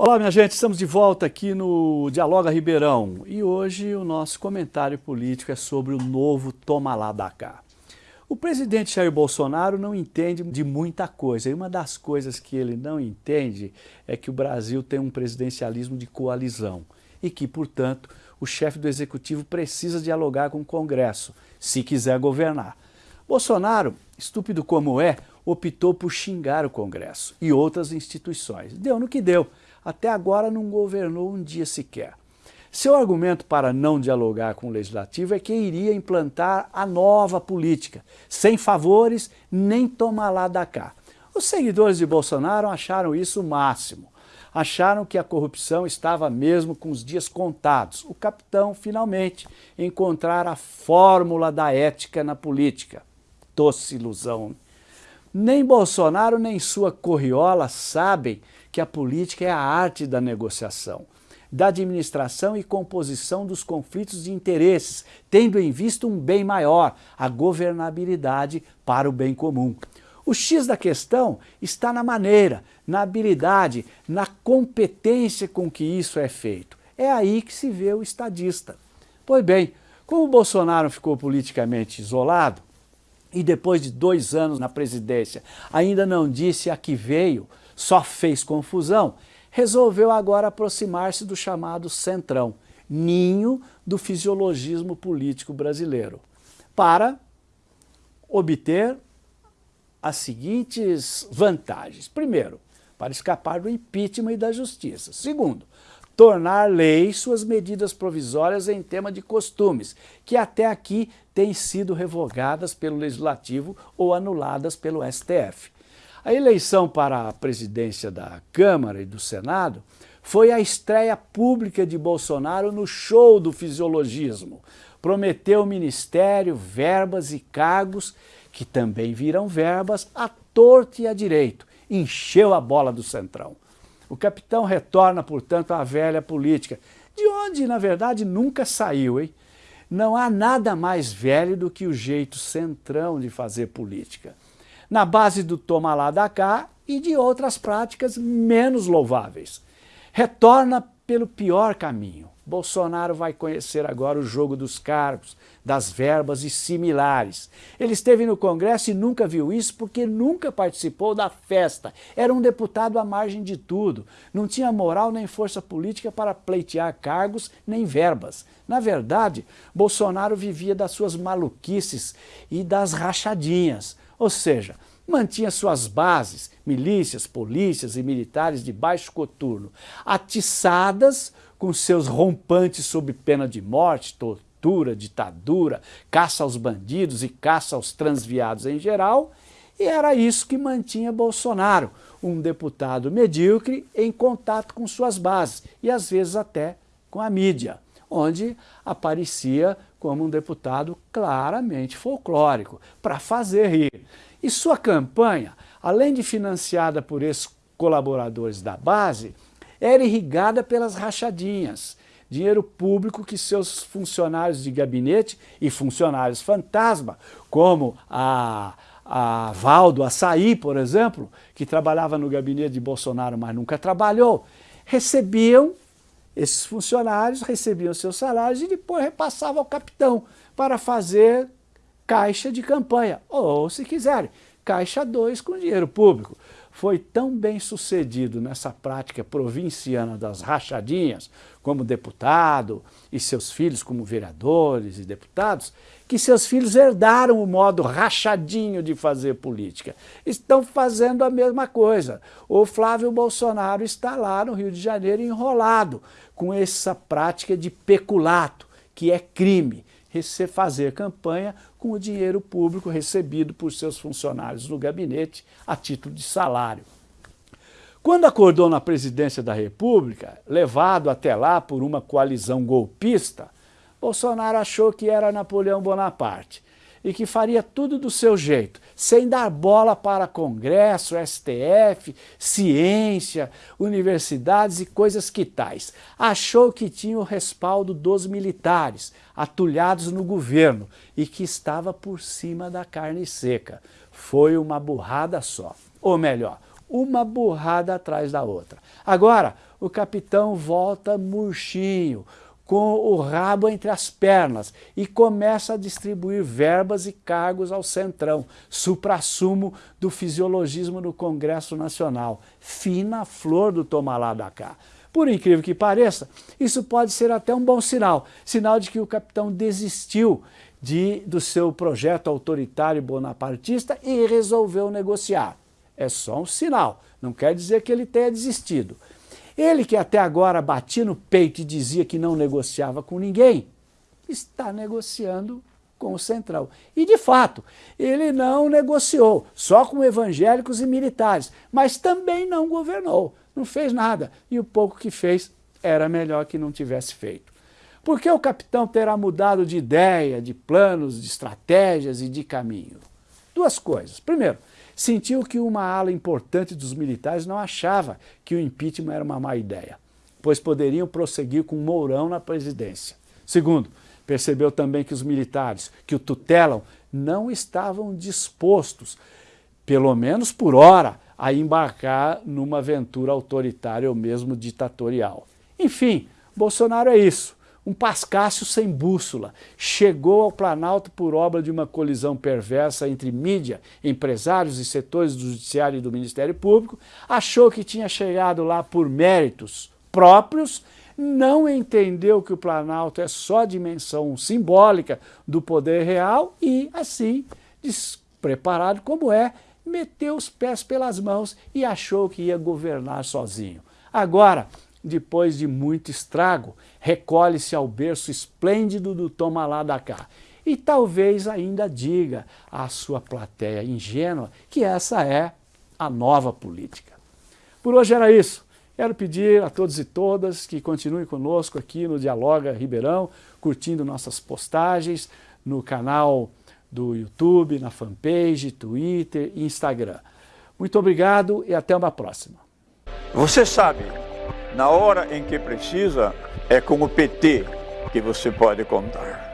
Olá, minha gente, estamos de volta aqui no Dialoga Ribeirão e hoje o nosso comentário político é sobre o novo Toma lá da. O presidente Jair Bolsonaro não entende de muita coisa e uma das coisas que ele não entende é que o Brasil tem um presidencialismo de coalizão e que, portanto, o chefe do executivo precisa dialogar com o Congresso, se quiser governar. Bolsonaro, estúpido como é, optou por xingar o Congresso e outras instituições. Deu no que deu até agora não governou um dia sequer. Seu argumento para não dialogar com o Legislativo é que iria implantar a nova política, sem favores nem tomar lá da cá. Os seguidores de Bolsonaro acharam isso o máximo. Acharam que a corrupção estava mesmo com os dias contados. O capitão, finalmente, encontrara a fórmula da ética na política. Doce ilusão. Nem Bolsonaro nem sua corriola sabem que a política é a arte da negociação, da administração e composição dos conflitos de interesses, tendo em vista um bem maior, a governabilidade para o bem comum. O X da questão está na maneira, na habilidade, na competência com que isso é feito. É aí que se vê o estadista. Pois bem, como Bolsonaro ficou politicamente isolado, e depois de dois anos na presidência ainda não disse a que veio, só fez confusão, resolveu agora aproximar-se do chamado centrão, ninho do fisiologismo político brasileiro, para obter as seguintes vantagens. Primeiro, para escapar do impeachment e da justiça. Segundo, tornar lei suas medidas provisórias em tema de costumes, que até aqui têm sido revogadas pelo Legislativo ou anuladas pelo STF. A eleição para a presidência da Câmara e do Senado foi a estreia pública de Bolsonaro no show do fisiologismo. Prometeu ministério, verbas e cargos, que também viram verbas, à torta e à direito. Encheu a bola do Centrão. O capitão retorna, portanto, à velha política, de onde, na verdade, nunca saiu, hein? Não há nada mais velho do que o jeito centrão de fazer política na base do toma lá da cá e de outras práticas menos louváveis. Retorna pelo pior caminho. Bolsonaro vai conhecer agora o jogo dos cargos, das verbas e similares. Ele esteve no Congresso e nunca viu isso porque nunca participou da festa. Era um deputado à margem de tudo. Não tinha moral nem força política para pleitear cargos nem verbas. Na verdade, Bolsonaro vivia das suas maluquices e das rachadinhas. Ou seja, mantinha suas bases, milícias, polícias e militares de baixo coturno, atiçadas com seus rompantes sob pena de morte, tortura, ditadura, caça aos bandidos e caça aos transviados em geral, e era isso que mantinha Bolsonaro, um deputado medíocre em contato com suas bases e às vezes até com a mídia, onde aparecia como um deputado claramente folclórico, para fazer rir. E sua campanha, além de financiada por esses colaboradores da base, era irrigada pelas rachadinhas, dinheiro público que seus funcionários de gabinete e funcionários fantasma, como a, a Valdo Açaí, por exemplo, que trabalhava no gabinete de Bolsonaro, mas nunca trabalhou, recebiam esses funcionários recebiam seus salários e depois repassavam ao capitão para fazer caixa de campanha, ou, se quiserem, caixa 2 com dinheiro público. Foi tão bem sucedido nessa prática provinciana das rachadinhas, como deputado, e seus filhos como vereadores e deputados, que seus filhos herdaram o modo rachadinho de fazer política. Estão fazendo a mesma coisa. O Flávio Bolsonaro está lá no Rio de Janeiro enrolado com essa prática de peculato, que é crime, fazer campanha com o dinheiro público recebido por seus funcionários no gabinete a título de salário. Quando acordou na presidência da República, levado até lá por uma coalizão golpista, Bolsonaro achou que era Napoleão Bonaparte e que faria tudo do seu jeito, sem dar bola para Congresso, STF, ciência, universidades e coisas que tais. Achou que tinha o respaldo dos militares, atulhados no governo, e que estava por cima da carne seca. Foi uma burrada só. Ou melhor, uma burrada atrás da outra. Agora, o capitão volta murchinho, com o rabo entre as pernas e começa a distribuir verbas e cargos ao centrão, supra-sumo do fisiologismo no Congresso Nacional, fina flor do tomalá da cá. Por incrível que pareça, isso pode ser até um bom sinal, sinal de que o capitão desistiu de, do seu projeto autoritário bonapartista e resolveu negociar. É só um sinal, não quer dizer que ele tenha desistido. Ele que até agora batia no peito e dizia que não negociava com ninguém, está negociando com o Centrão. E, de fato, ele não negociou, só com evangélicos e militares, mas também não governou, não fez nada. E o pouco que fez era melhor que não tivesse feito. Por que o capitão terá mudado de ideia, de planos, de estratégias e de caminho? Duas coisas. Primeiro, sentiu que uma ala importante dos militares não achava que o impeachment era uma má ideia, pois poderiam prosseguir com Mourão na presidência. Segundo, percebeu também que os militares que o tutelam não estavam dispostos, pelo menos por hora, a embarcar numa aventura autoritária ou mesmo ditatorial. Enfim, Bolsonaro é isso um Pascácio sem bússola, chegou ao Planalto por obra de uma colisão perversa entre mídia, empresários e setores do Judiciário e do Ministério Público, achou que tinha chegado lá por méritos próprios, não entendeu que o Planalto é só dimensão simbólica do poder real e, assim, despreparado como é, meteu os pés pelas mãos e achou que ia governar sozinho. Agora, depois de muito estrago, recolhe-se ao berço esplêndido do Toma lá da cá. E talvez ainda diga à sua plateia ingênua que essa é a nova política. Por hoje era isso. Quero pedir a todos e todas que continuem conosco aqui no Dialoga Ribeirão, curtindo nossas postagens no canal do YouTube, na fanpage, Twitter e Instagram. Muito obrigado e até uma próxima. Você sabe na hora em que precisa, é com o PT que você pode contar.